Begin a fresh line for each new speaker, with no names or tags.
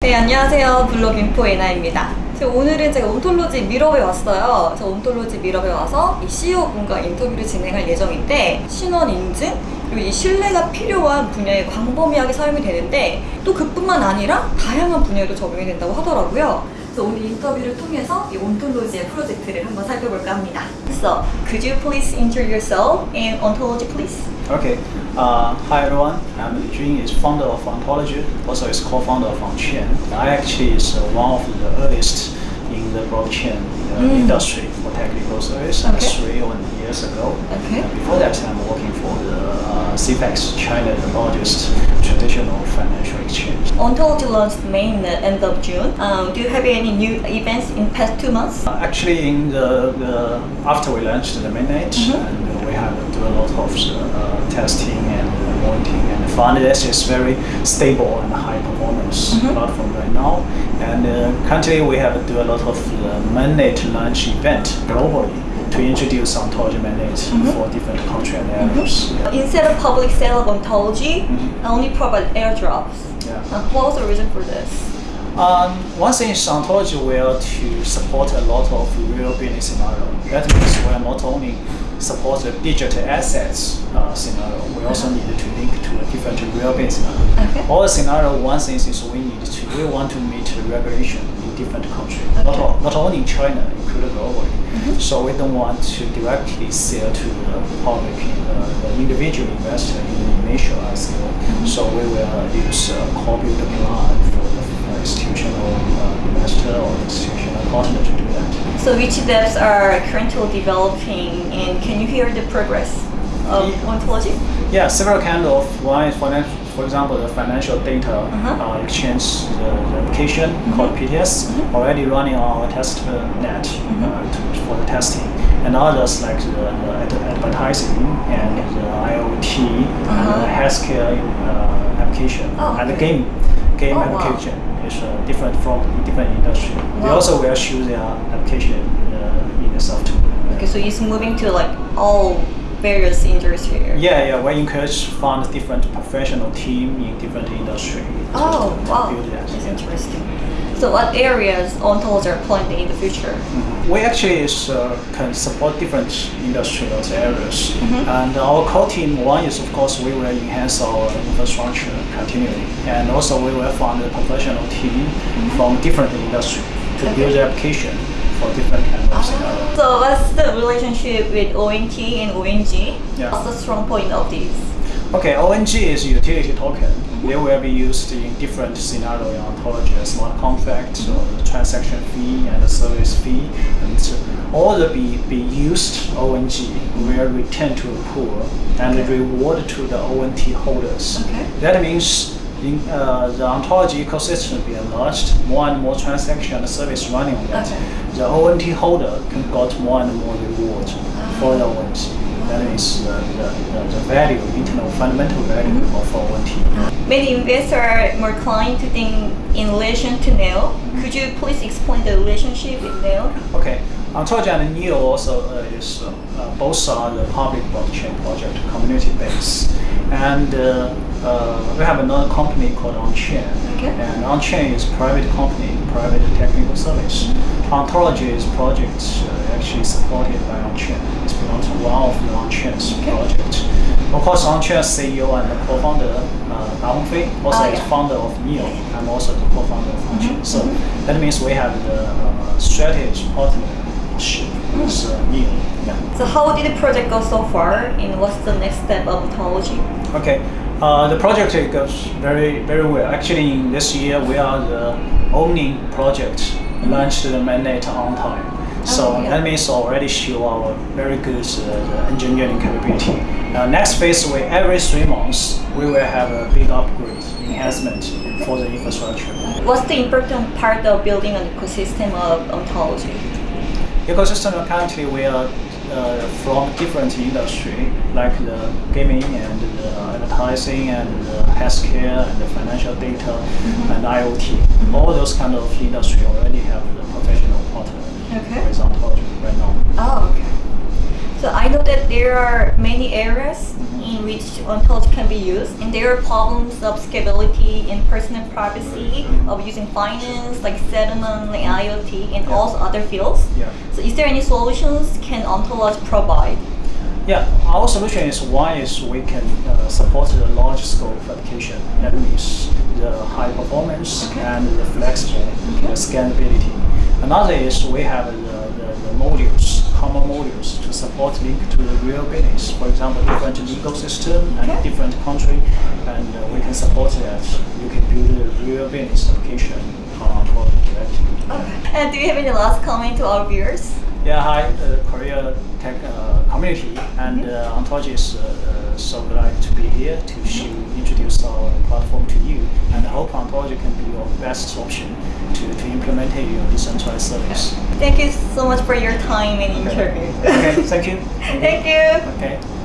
네, 안녕하세요. 블로그 인포 에나입니다. 오늘은 제가 온톨로지 미러에 왔어요. 저 온톨로지 미러에 와서 이 CEO 분과 인터뷰를 진행할 예정인데 신원 인증 그리고 이 신뢰가 필요한 분야에 광범위하게 사용이 되는데 또 그뿐만 아니라 다양한 분야에도 적용이 된다고 하더라고요. 그래서 오늘 인터뷰를 통해서 이 온톨로지의 프로젝트를 한번 살펴볼까 합니다. So, could you please introduce yourself and ontology, please?
Okay. Uh, hi everyone. I'm Jun. Is founder of Ontology. Also, is co-founder of OnChain. I actually is uh, one of the earliest in the blockchain uh,
Mm.
industry for technical service.
Okay.
Three or years ago.
Okay.
And before that, I'm working for the uh, CPEX, China, the largest traditional financial exchange.
Ontology launched main at end of June. Um, do you have any new events in past two months?
Uh, Actually, in the, the after we launched the mainnet,
Mhm.
and uh, we have do a lot of uh, testing and monitoring, and this is very stable and high performance
Mhm.
platform right now. And uh, currently, we have do a lot of uh, mainnet launch event globally to introduce ontology mainnet
Mhm.
for different country and areas. Yeah.
Instead of public sale of ontology,
Mhm.
I only provide airdrops.
Yeah.
Uh, what was the reason for this?
Um, one thing is ontology will to support a lot of real business scenario. That means we are not only support the digital assets uh, scenario, we also need to link to a different real business scenario.
Okay.
All the scenario, one thing is we need to, we want to meet the regulation in different countries, not,
Okay.
all, not only in China, including globally.
Mhm.
So we don't want to directly sell to the public, uh, the individual investor in the initial ICO. So we will use a copy the plan for uh, institutional uh, investor or institutional partner to do that.
So which devs are currently developing and can you hear the progress of
Yeah.
ontology?
Yeah, several kind of one is financial, for example, the financial data
Uh-huh.
uh, exchange the application called PTS
Mhm.
already running on our test uh, net
Mhm.
uh, to, for the testing, and others like the, the ad- advertising and the IoT and
Uh-huh.
the healthcare uh, application
Oh,
and the game game
Oh, wow.
application is uh, different from different industry. They also will choose their application uh, in the software.
Okay, so it's moving to like all various industries here.
Yeah, yeah. We encourage found different professional team in different industry. to-
Oh, wow.
build that.
That's
yeah.
interesting. So what areas ontology are planned in the future?
Mhm. We actually is, uh, can support different industrial areas,
Mhm.
and our core team one is of course we will enhance our infrastructure continually, and also we will find a professional team from different industry to
Mm-hmm. Okay.
build the application for different kind of scenario.
So what's the relationship with ONT and ONG?
Yeah.
What's the strong point of these?
Okay, ONG is a utility token. They will be used in different scenario in ontology, smart contract, or the transaction fee and the service fee, and so all the be, be used ONG will return to a pool and reward to the ONT holders.
Okay.
That means in uh, the ontology ecosystem will be enlarged, more and more transaction and service running on that.
Okay.
The ONT holder can got more and more reward for the ONT. That is the, the, the, the value, internal fundamental value
Mhm.
of ONT.
Many investors are more inclined to think in relation to Neo. Could you please explain the relationship with Neo?
Okay, ontology and Neo also uh, is uh, uh, both are the public blockchain project, community base. and uh, uh, we have another company called OnChain.
Okay.
And OnChain is private company, private technical service. Ontology is project uh, actually supported by OnChain. It's belongs to one of the OnChain's
Okay.
project. Of course, OnChain CEO and the co-founder uh, Da Hongfei also
Ah,
is
yeah.
founder of Neo. I'm also the co-founder of OnChain.
Mhm,
So
mhm.
that means we have the uh, strategy partnership with uh, Neo. Yeah.
So how did the project go so far and what's the next step of ontology?
Okay. Uh, the project goes very very well. Actually, in this year we are the only project launched the mainnet on time. So
Oh, yeah.
that means already show our very good uh, engineering capability. Uh, next phase, we every three months we will have a big upgrade enhancement for the infrastructure.
What's the important part of building an ecosystem of ontology?
ecosystem currently we are uh, from different industry like the gaming and the advertising and the healthcare and the financial data and IoT. All those kind of industry already have the professional partner
Okay.
with ontology right now.
Oh, okay. So I know that there are many areas in which ontology can be used, and there are problems of scalability and personal privacy of using finance, like settlement, like IoT, and
Yeah.
also other fields.
Yeah.
So, is there any solutions can ontology provide?
Yeah, our solution is one is we can uh, support the large scope application. That means the high performance and the flexible the scalability. Another is we have the, the, the modules, common modules to support link to the real business. For example, different legal system and
Okay.
different country, and uh, we can support that. You can build a real business application on top directly.
And do you have any last comment to our viewers?
Yeah, hi, uh, Korea Tech uh, community, and uh, Ontology is uh, uh, so glad to be here to show, introduce our platform to you, and I hope Ontology can be your best option to, to implement your decentralized service.
Thank you so much for your time and interview.
Okay, thank you.
Thank you.
Okay.